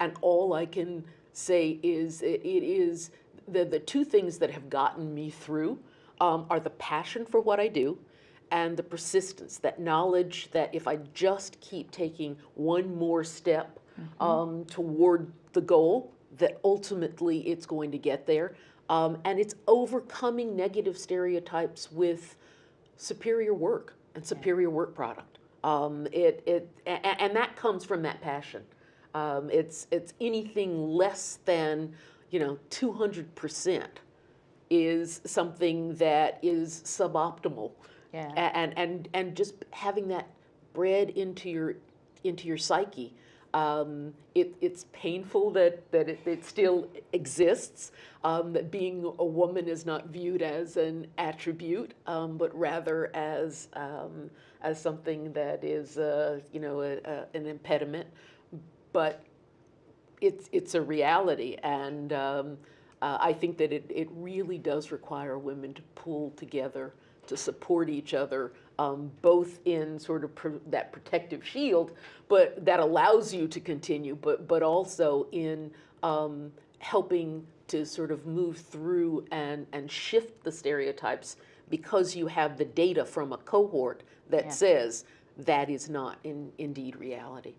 And all I can say is it, it is the, the two things that have gotten me through um, are the passion for what I do and the persistence, that knowledge that if I just keep taking one more step um, toward the goal, that ultimately it's going to get there. Um, and it's overcoming negative stereotypes with superior work and superior work product. Um, it, it, and that comes from that passion. Um, it's, it's anything less than, you know, 200% is something that is suboptimal. Yeah. And, and, and just having that bred into your, into your psyche. Um, it, it's painful that, that it, it still exists, um, that being a woman is not viewed as an attribute, um, but rather as, um, as something that is, uh, you know, a, a, an impediment. But it's, it's a reality. And um, uh, I think that it, it really does require women to pull together, to support each other, um, both in sort of pr- that protective shield, but that allows you to continue, but, but also in um, helping to sort of move through and, and shift the stereotypes because you have the data from a cohort that Yeah. says that is not in, indeed reality.